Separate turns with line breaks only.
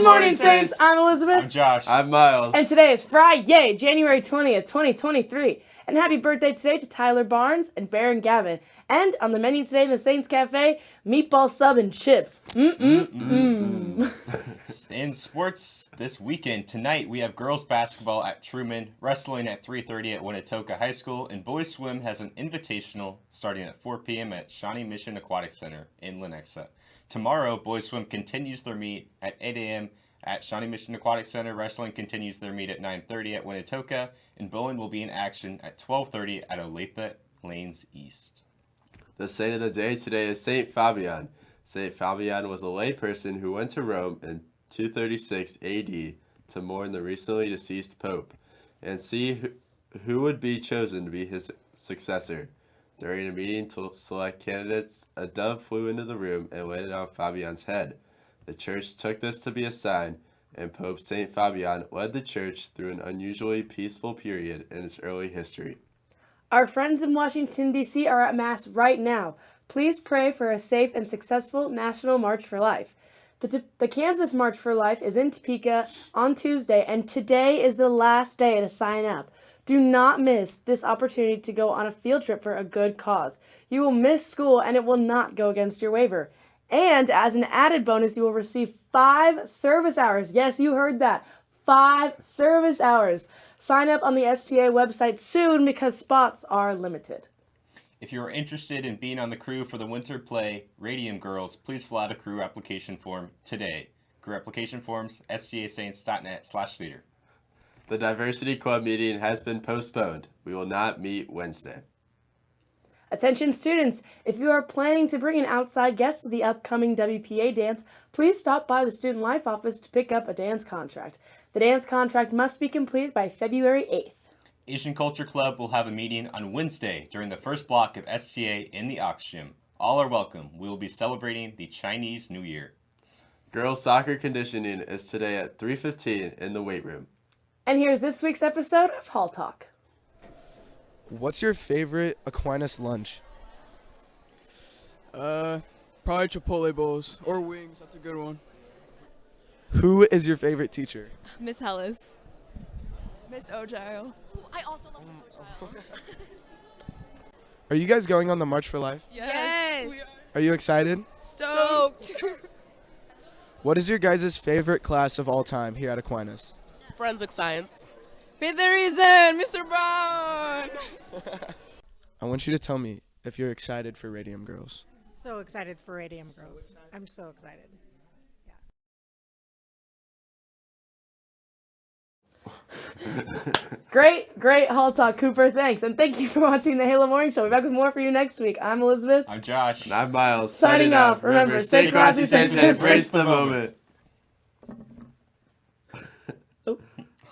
Good morning, Saints. I'm Elizabeth.
I'm Josh.
I'm Miles.
And today is Friday, January 20th, 2023. And happy birthday today to Tyler Barnes and Baron Gavin. And on the menu today in the Saints Cafe, meatball sub and chips. Mm-mm-mm.
In sports this weekend, tonight we have girls basketball at Truman, wrestling at 3.30 at Winnetonka High School, and boys swim has an invitational starting at 4 p.m. at Shawnee Mission Aquatic Center in Lenexa. Tomorrow, boys swim continues their meet at 8 a.m. at Shawnee Mission Aquatic Center. Wrestling continues their meet at 9.30 at Winnetonka, and bowling will be in action at 12.30 at Olathe Lanes East.
The saint of the day today is Saint Fabian. Saint Fabian was a layperson who went to Rome in 236 AD to mourn the recently deceased pope and see who, who would be chosen to be his successor. During a meeting to select candidates, a dove flew into the room and landed on Fabian's head. The church took this to be a sign, and Pope St. Fabian led the church through an unusually peaceful period in its early history.
Our friends in Washington, D.C. are at Mass right now. Please pray for a safe and successful National March for Life. The, the Kansas March for Life is in Topeka on Tuesday, and today is the last day to sign up. Do not miss this opportunity to go on a field trip for a good cause. You will miss school and it will not go against your waiver. And as an added bonus, you will receive five service hours. Yes, you heard that. Five service hours. Sign up on the STA website soon because spots are limited.
If you are interested in being on the crew for the winter play Radium Girls, please fill out a crew application form today. Crew application forms, stasaints.net slash leader.
The Diversity Club meeting has been postponed. We will not meet Wednesday.
Attention students, if you are planning to bring an outside guest to the upcoming WPA dance, please stop by the Student Life office to pick up a dance contract. The dance contract must be completed by February 8th.
Asian Culture Club will have a meeting on Wednesday during the first block of SCA in the Ox Gym. All are welcome. We will be celebrating the Chinese New Year.
Girls soccer conditioning is today at 3.15 in the weight room.
And here's this week's episode of Hall Talk.
What's your favorite Aquinas lunch?
Uh, probably Chipotle bowls or wings. That's a good one.
Who is your favorite teacher?
Miss Hellis.
Miss Ogile.
I also love Miss Ogile.
Are you guys going on the March for Life?
Yes.
We are
Are you excited?
Stoked.
What is your guys' favorite class of all time here at Aquinas?
Forensic science.
Be the reason, Mr. Brown.
I want you to tell me if you're excited for Radium Girls.
So excited for Radium Girls. I'm so excited.
Great, great Hall Talk, Cooper. Thanks. And thank you for watching the Halo Morning Show. We'll be back with more for you next week. I'm Elizabeth.
I'm Josh.
And I'm Miles.
Signing off. Remember, stay classy,
saints, and embrace the moment.